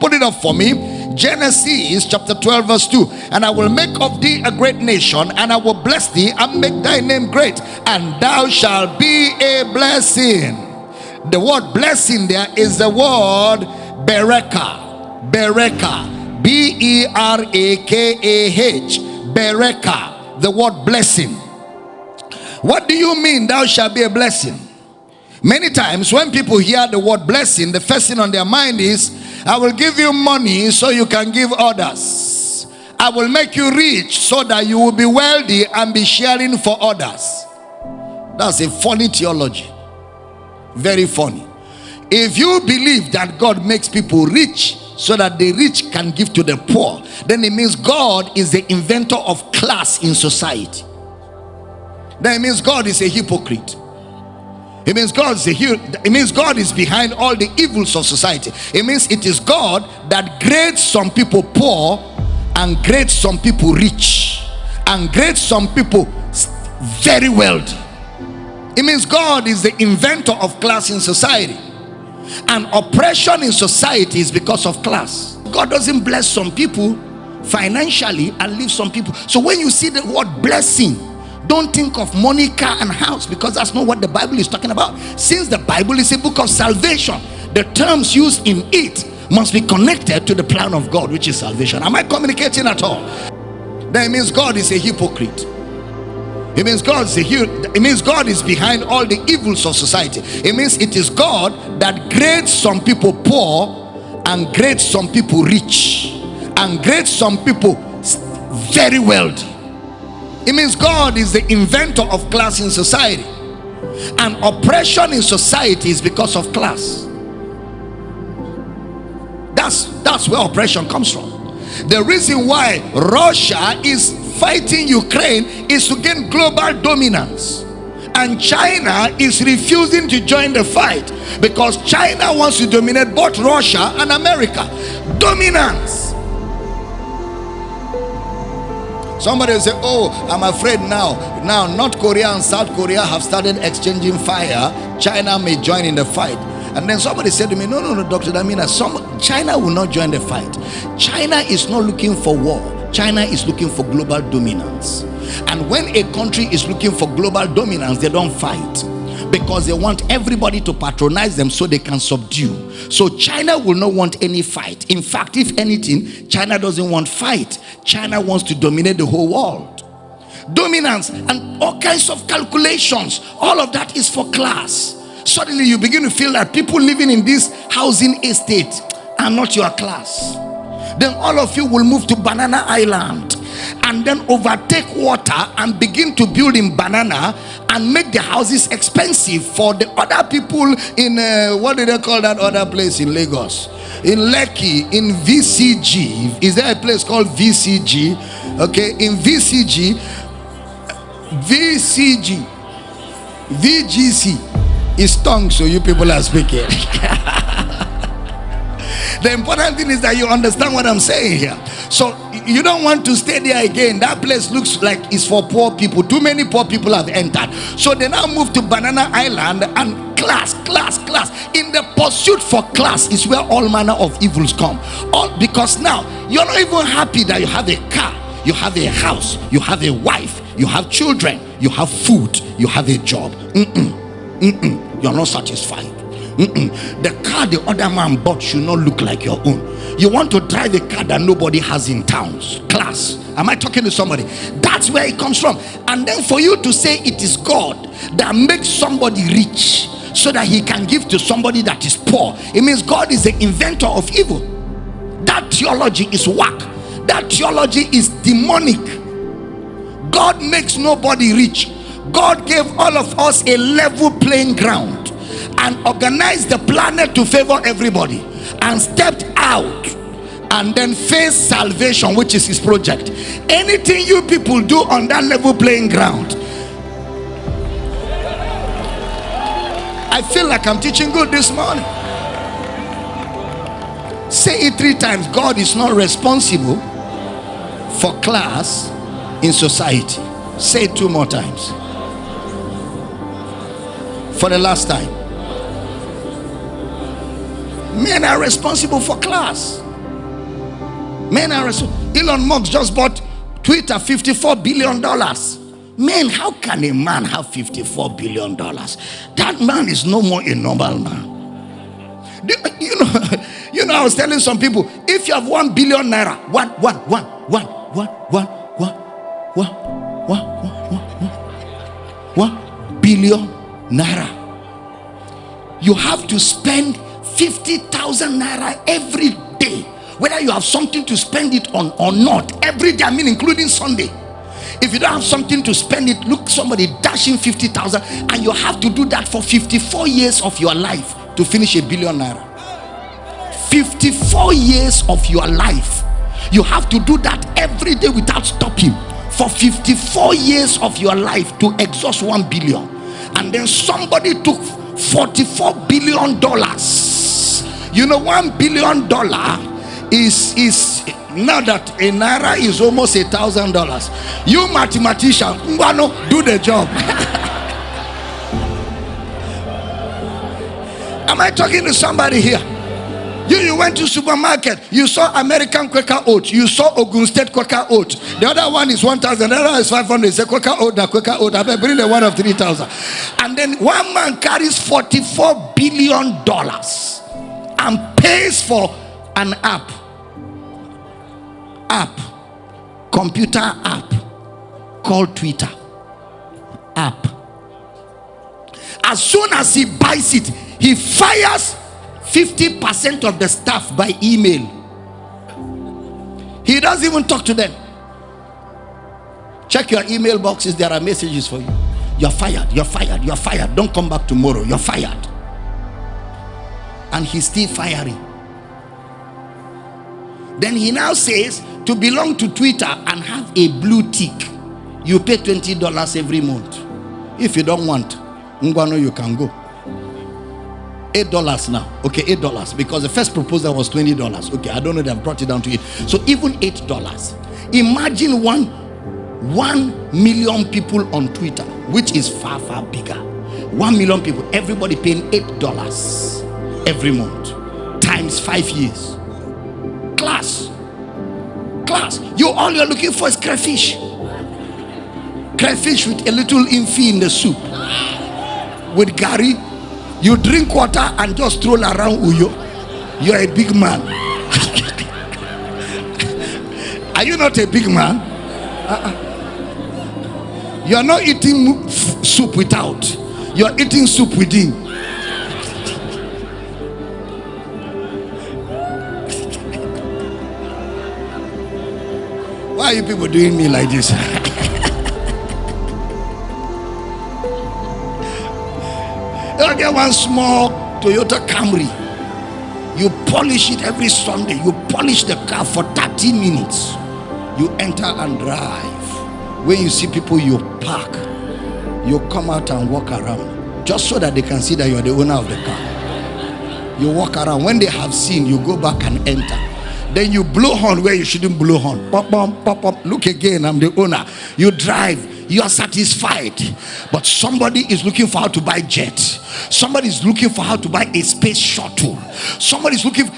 Put it up for me. Genesis chapter 12, verse 2. And I will make of thee a great nation, and I will bless thee and make thy name great, and thou shalt be a blessing. The word blessing there is the word berakah. Berakah. B E R A K A H. Berakah. The word blessing. What do you mean, thou shalt be a blessing? Many times when people hear the word blessing, the first thing on their mind is, I will give you money so you can give others. I will make you rich so that you will be wealthy and be sharing for others. That's a funny theology. Very funny. If you believe that God makes people rich so that the rich can give to the poor, then it means God is the inventor of class in society. Then it means God is a hypocrite. It means God is here. It means God is behind all the evils of society. It means it is God that grades some people poor and grades some people rich and grades some people very wealthy. It means God is the inventor of class in society. And oppression in society is because of class. God doesn't bless some people financially and leave some people. So when you see the word blessing, don't think of money, car, and house because that's not what the Bible is talking about. Since the Bible is a book of salvation, the terms used in it must be connected to the plan of God, which is salvation. Am I communicating at all? That means God is a hypocrite. It means God is a it means God is behind all the evils of society. It means it is God that grades some people poor and grades some people rich and grades some people very wealthy. It means God is the inventor of class in society. And oppression in society is because of class. That's that's where oppression comes from. The reason why Russia is fighting Ukraine is to gain global dominance. And China is refusing to join the fight because China wants to dominate both Russia and America. Dominance. Somebody will say, Oh, I'm afraid now. Now, North Korea and South Korea have started exchanging fire. China may join in the fight. And then somebody said to me, No, no, no, Dr. Damina, some China will not join the fight. China is not looking for war, China is looking for global dominance. And when a country is looking for global dominance, they don't fight because they want everybody to patronize them so they can subdue. So China will not want any fight. In fact, if anything, China doesn't want fight. China wants to dominate the whole world. Dominance and all kinds of calculations. All of that is for class. Suddenly you begin to feel that people living in this housing estate are not your class. Then all of you will move to Banana Island and then overtake water and begin to build in banana and make the houses expensive for the other people in uh, what do they call that other place in Lagos? In Lekki, in VCG. Is there a place called VCG? Okay, in VCG, VCG, VGC is tongue, so you people are speaking. the important thing is that you understand what I'm saying here. So you don't want to stay there again. That place looks like it's for poor people. Too many poor people have entered. So they now move to Banana Island and class, class, class. In the pursuit for class is where all manner of evils come. All because now you're not even happy that you have a car, you have a house, you have a wife, you have children, you have food, you have a job. Mm-mm, mm-mm. You're not satisfied. The car the other man bought should not look like your own. You want to drive a car that nobody has in towns. Class. Am I talking to somebody? That's where it comes from. And then for you to say it is God that makes somebody rich so that he can give to somebody that is poor, it means God is the inventor of evil. That theology is whack. That theology is demonic. God makes nobody rich. God gave all of us a level playing ground and organized the planet to favor everybody and stepped out and then face salvation which is his project. Anything you people do on that level playing ground i feel like i'm teaching good this morning. Say it three times. God is not responsible for class in society. Say it two more times. For the last time. Men are responsible for class. Men are responsible. Elon Musk just bought Twitter $54 billion. Man, how can a man have $54 billion? That man is no more a normal man. You know, you know, I was telling some people, if you have one billion naira, one, one, one, one, one, one, one, one, one, one, one, one billion naira, you have to spend 50,000 naira every day, whether you have something to spend it on or not, every day, I mean, including Sunday. If you don't have something to spend it, look somebody dashing 50,000 and you have to do that for 54 years of your life to finish a billion naira. 54 years of your life. You have to do that every day without stopping for 54 years of your life to exhaust 1 billion. And then somebody took 44 billion dollars. You know, 1 billion dollar is is now that a naira is almost a thousand dollars you mathematician Mbano, do the job. Am i talking to somebody here? You, you went to supermarket you saw american quaker oat you saw ogun state quaker oat. The other one is 1000 the other is 500 say quaker oat na quaker oat i bring the one of 3000 and then one man carries 44 billion dollars and pays for an app app, computer app called Twitter. App. As soon as he buys it, he fires 50% of the staff by email. He doesn't even talk to them. Check your email boxes, there are messages for you. You're fired, you're fired, you're fired. Don't come back tomorrow, you're fired. And he's still firing. Then he now says to belong to Twitter and have a blue tick, you pay $20 every month. If you don't want, Ngwano, you can go. Eight dollars now. Okay, eight dollars because the first proposal was twenty dollars. Okay, I don't know. They brought it down to it. So even eight dollars. Imagine one one million people on Twitter, which is far far bigger. One million people, everybody paying eight dollars every month times five years class. Class. You all you're looking for is crayfish. Crayfish with a little infi in the soup. With garri, you drink water and just stroll around Uyo. You're a big man. Are you not a big man? Uh-uh. You are not eating soup without. You are eating soup within. Are you people doing me like this? you get one small Toyota Camry. You polish it every Sunday. You polish the car for 30 minutes. You enter and drive. When you see people, you park. You come out and walk around. Just so that they can see that you are the owner of the car. You walk around. When they have seen, you go back and enter then you blow horn where you shouldn't blow horn. Pop, pop, pop, pop. Look again, I'm the owner. You drive, you are satisfied. But somebody is looking for how to buy jet. Somebody is looking for how to buy a space shuttle. Somebody is looking.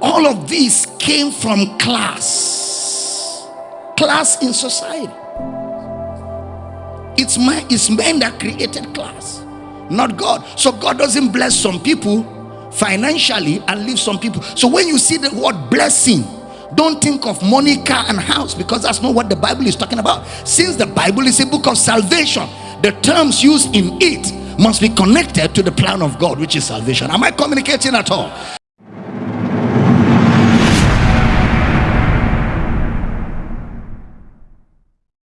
All of these came from class. Class in society. It's, my, it's men that created class, not God. So God doesn't bless some people financially and leave some people. So when you see the word blessing, don't think of money, car, and house because that's not what the Bible is talking about. Since the Bible is a book of salvation, the terms used in it must be connected to the plan of God, which is salvation. Am I communicating at all?